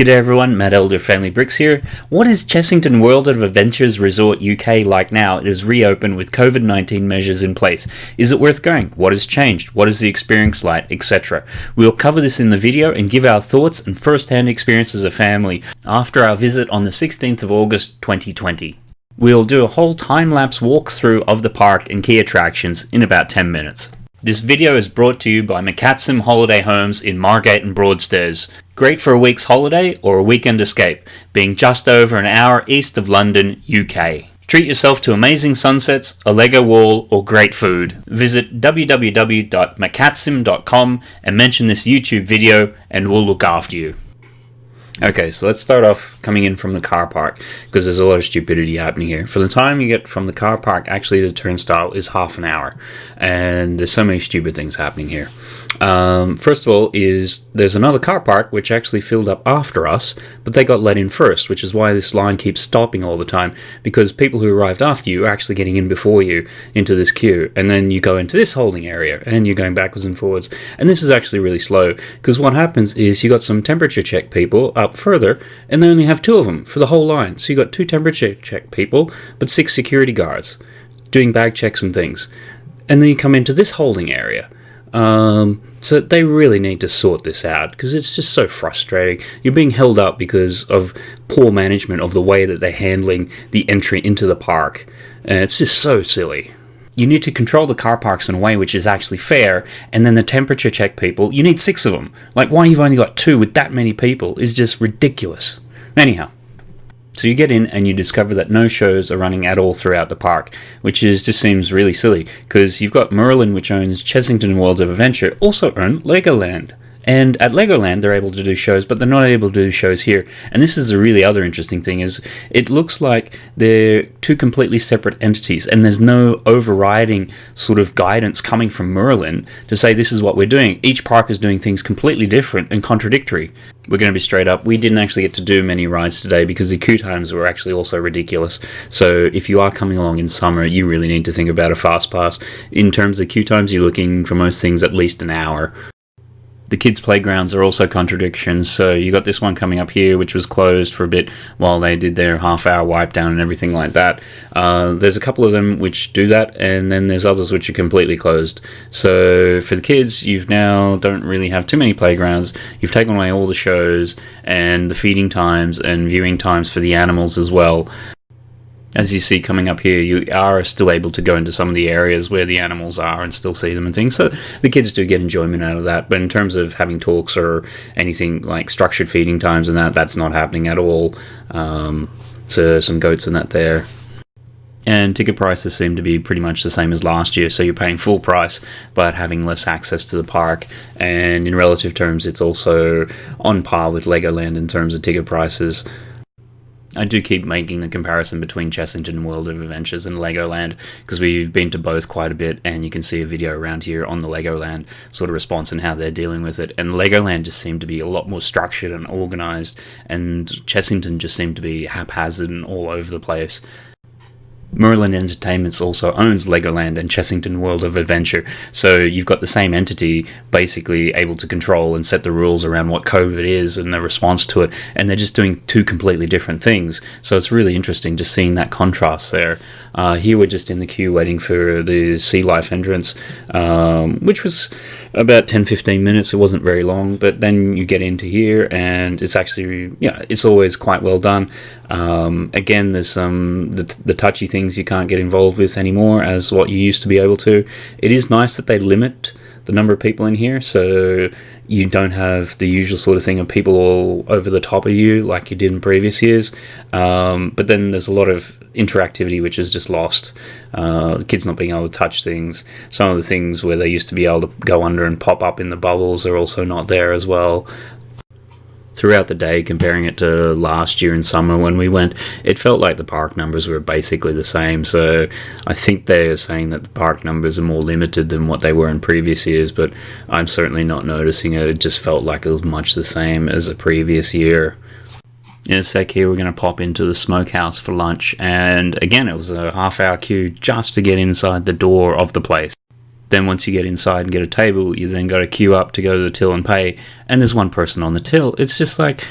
G'day everyone, Matt Elder Family Bricks here. What is Chessington World of Adventures Resort UK like now? It is reopened with COVID-19 measures in place. Is it worth going? What has changed? What is the experience like? Etc. We'll cover this in the video and give our thoughts and first-hand experience as a family after our visit on the 16th of August 2020. We'll do a whole time-lapse walkthrough of the park and key attractions in about 10 minutes. This video is brought to you by McCatsim Holiday Homes in Margate and Broadstairs. Great for a week's holiday or a weekend escape, being just over an hour east of London, UK. Treat yourself to amazing sunsets, a Lego wall, or great food. Visit www.mccatsim.com and mention this YouTube video and we'll look after you. Okay, so let's start off coming in from the car park because there's a lot of stupidity happening here. For the time you get from the car park, actually the turnstile is half an hour, and there's so many stupid things happening here. Um, first of all, is there's another car park which actually filled up after us, but they got let in first, which is why this line keeps stopping all the time because people who arrived after you are actually getting in before you into this queue, and then you go into this holding area and you're going backwards and forwards, and this is actually really slow because what happens is you got some temperature check people up further, and they only have two of them for the whole line, so you got two temperature check people, but six security guards doing bag checks and things, and then you come into this holding area um, so they really need to sort this out because it's just so frustrating. You're being held up because of poor management of the way that they're handling the entry into the park. And it's just so silly. You need to control the car parks in a way which is actually fair, and then the temperature check people, you need six of them. Like, why you've only got two with that many people is just ridiculous. Anyhow. So you get in and you discover that no shows are running at all throughout the park, which is just seems really silly because you've got Merlin, which owns Chessington Worlds of Adventure, also own Legoland. And at Legoland, they're able to do shows, but they're not able to do shows here. And this is a really other interesting thing: is it looks like they're two completely separate entities, and there's no overriding sort of guidance coming from Merlin to say this is what we're doing. Each park is doing things completely different and contradictory. We're going to be straight up. We didn't actually get to do many rides today because the queue times were actually also ridiculous. So if you are coming along in summer, you really need to think about a fast pass. In terms of queue times, you're looking for most things at least an hour the kids' playgrounds are also contradictions. So you got this one coming up here, which was closed for a bit while they did their half-hour wipe down and everything like that. Uh, there's a couple of them which do that, and then there's others which are completely closed. So for the kids, you've now don't really have too many playgrounds. You've taken away all the shows and the feeding times and viewing times for the animals as well as you see coming up here, you are still able to go into some of the areas where the animals are and still see them and things. So the kids do get enjoyment out of that. But in terms of having talks or anything like structured feeding times and that, that's not happening at all. Um, so some goats and that there. And ticket prices seem to be pretty much the same as last year, so you're paying full price but having less access to the park. And in relative terms, it's also on par with Legoland in terms of ticket prices. I do keep making the comparison between Chessington World of Adventures and Legoland because we've been to both quite a bit and you can see a video around here on the Legoland sort of response and how they're dealing with it. And Legoland just seemed to be a lot more structured and organized and Chessington just seemed to be haphazard and all over the place. Merlin Entertainments also owns Legoland and Chessington World of Adventure, so you've got the same entity basically able to control and set the rules around what COVID is and the response to it, and they're just doing two completely different things. So it's really interesting just seeing that contrast there. Uh, here we're just in the queue waiting for the Sea Life entrance, um, which was about 10-15 minutes. It wasn't very long, but then you get into here and it's actually, yeah, it's always quite well done. Um, again, there's some the, the touchy things you can't get involved with anymore as what you used to be able to. It is nice that they limit the number of people in here so you don't have the usual sort of thing of people all over the top of you like you did in previous years. Um, but then there's a lot of interactivity which is just lost. Uh, kids not being able to touch things. Some of the things where they used to be able to go under and pop up in the bubbles are also not there as well throughout the day, comparing it to last year in summer when we went, it felt like the park numbers were basically the same. So I think they're saying that the park numbers are more limited than what they were in previous years, but I'm certainly not noticing it. It just felt like it was much the same as the previous year. In a sec here, we're going to pop into the smokehouse for lunch, and again, it was a half hour queue just to get inside the door of the place. Then once you get inside and get a table, you then got to queue up to go to the till and pay, and there's one person on the till. It's just like,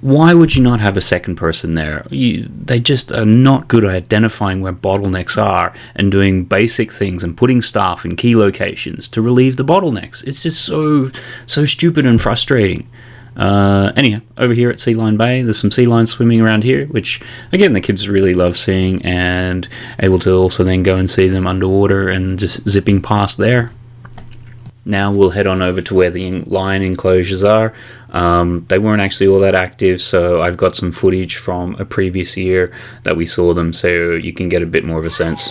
why would you not have a second person there? You, they just are not good at identifying where bottlenecks are and doing basic things and putting staff in key locations to relieve the bottlenecks. It's just so so stupid and frustrating. Uh, anyhow, over here at Sea Lion Bay, there's some sea lions swimming around here, which again the kids really love seeing and able to also then go and see them underwater and just zipping past there. Now we'll head on over to where the lion enclosures are. Um, they weren't actually all that active, so I've got some footage from a previous year that we saw them, so you can get a bit more of a sense.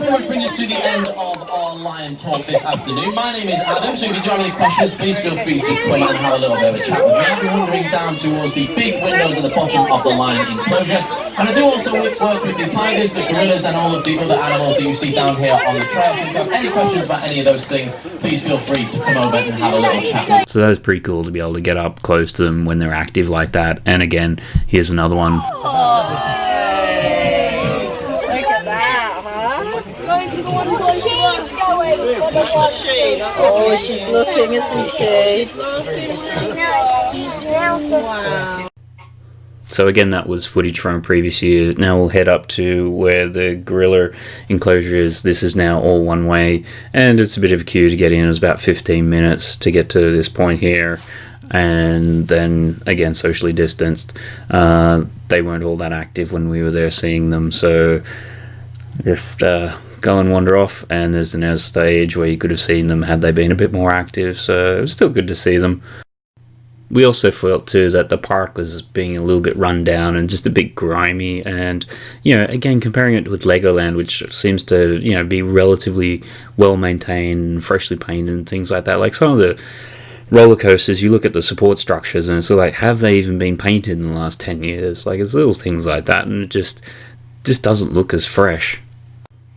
Pretty much brings us to the end of our Lion Talk this afternoon. My name is Adam, so if you do have any questions, please feel free to come and have a little bit of a chat with me. I'll be wandering down towards the big windows at the bottom of the lion enclosure. And I do also work with the tigers, the gorillas, and all of the other animals that you see down here on the trail. So if you have any questions about any of those things, please feel free to come over and have a little chat with me. So that was pretty cool to be able to get up close to them when they're active like that. And again, here's another one. Look Oh, she's looking, isn't she? Wow. So again, that was footage from a previous year. Now we'll head up to where the gorilla enclosure is. This is now all one way, and it's a bit of a queue to get in. It was about 15 minutes to get to this point here, and then again socially distanced. Uh, they weren't all that active when we were there seeing them, so just uh, go and wander off. And there's another stage where you could have seen them had they been a bit more active. So it was still good to see them. We also felt too that the park was being a little bit run down and just a bit grimy. And you know, again, comparing it with Legoland, which seems to you know be relatively well maintained, freshly painted, and things like that. Like some of the roller coasters, you look at the support structures, and it's like, have they even been painted in the last ten years? Like it's little things like that, and it just just doesn't look as fresh.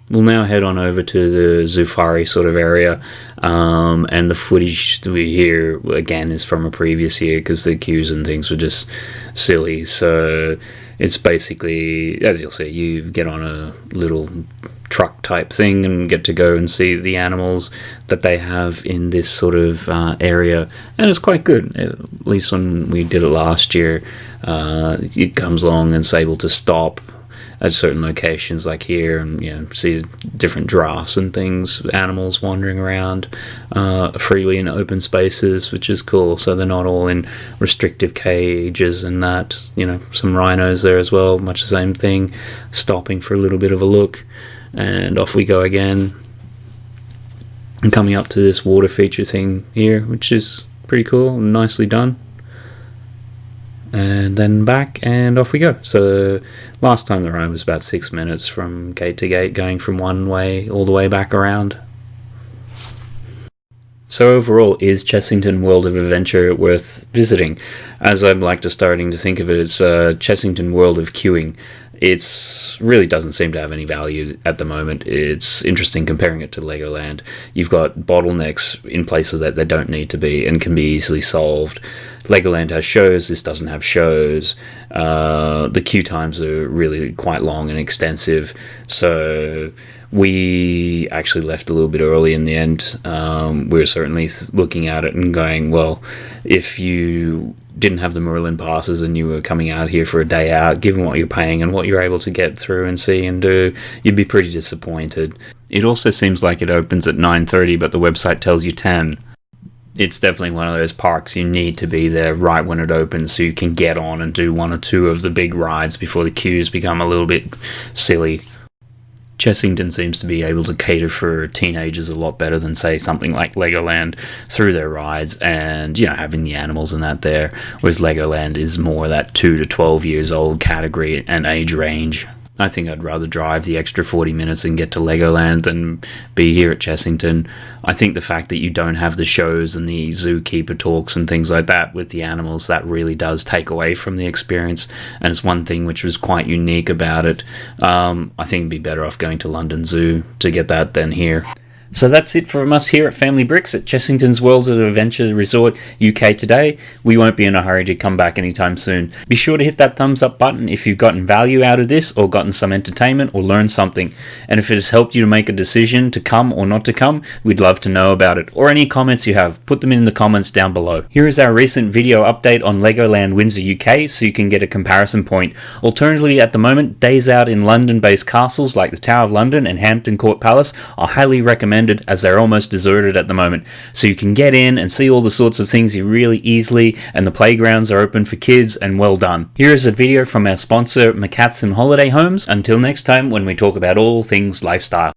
We'll now head on over to the Zufari sort of area, um, and the footage we hear again is from a previous year because the queues and things were just silly. So it's basically, as you'll see, you get on a little truck type thing and get to go and see the animals that they have in this sort of uh, area, and it's quite good. At least when we did it last year, uh, it comes along and it's able to stop at certain locations like here and you know see different drafts and things animals wandering around uh, freely in open spaces which is cool. So they're not all in restrictive cages and that you know some rhinos there as well much the same thing stopping for a little bit of a look and off we go again. And coming up to this water feature thing here which is pretty cool and nicely done and then back and off we go. So last time the ride was about six minutes from gate to gate, going from one way all the way back around. So overall, is Chessington World of Adventure worth visiting? As I'm like to starting to think of it, it's uh, Chessington World of Queuing. It's really doesn't seem to have any value at the moment. It's interesting comparing it to Legoland. You've got bottlenecks in places that they don't need to be and can be easily solved. Legoland has shows. This doesn't have shows. Uh, the queue times are really quite long and extensive. So we actually left a little bit early in the end. Um, we were certainly looking at it and going, well, if you didn't have the Merlin passes and you were coming out here for a day out, given what you're paying and what you're able to get through and see and do, you'd be pretty disappointed. It also seems like it opens at 9:30, but the website tells you 10 it's definitely one of those parks you need to be there right when it opens so you can get on and do one or two of the big rides before the queues become a little bit silly. Chessington seems to be able to cater for teenagers a lot better than say something like Legoland through their rides and you know having the animals and that there whereas Legoland is more that 2 to 12 years old category and age range. I think I'd rather drive the extra 40 minutes and get to Legoland than be here at Chessington. I think the fact that you don't have the shows and the zookeeper talks and things like that with the animals, that really does take away from the experience. And it's one thing which was quite unique about it. Um, I think it'd be better off going to London Zoo to get that than here. So that's it from us here at Family Bricks at Chessington's Worlds of Adventure Resort UK today. We won't be in a hurry to come back anytime soon. Be sure to hit that thumbs up button if you've gotten value out of this or gotten some entertainment or learned something. And if it has helped you to make a decision to come or not to come, we'd love to know about it. Or any comments you have, put them in the comments down below. Here is our recent video update on Legoland Windsor UK so you can get a comparison point. Alternatively, at the moment, days out in London based castles like the Tower of London and Hampton Court Palace are highly recommended as they're almost deserted at the moment. So you can get in and see all the sorts of things you really easily, and the playgrounds are open for kids and well done. Here is a video from our sponsor, McCatson Holiday Homes. Until next time, when we talk about all things lifestyle.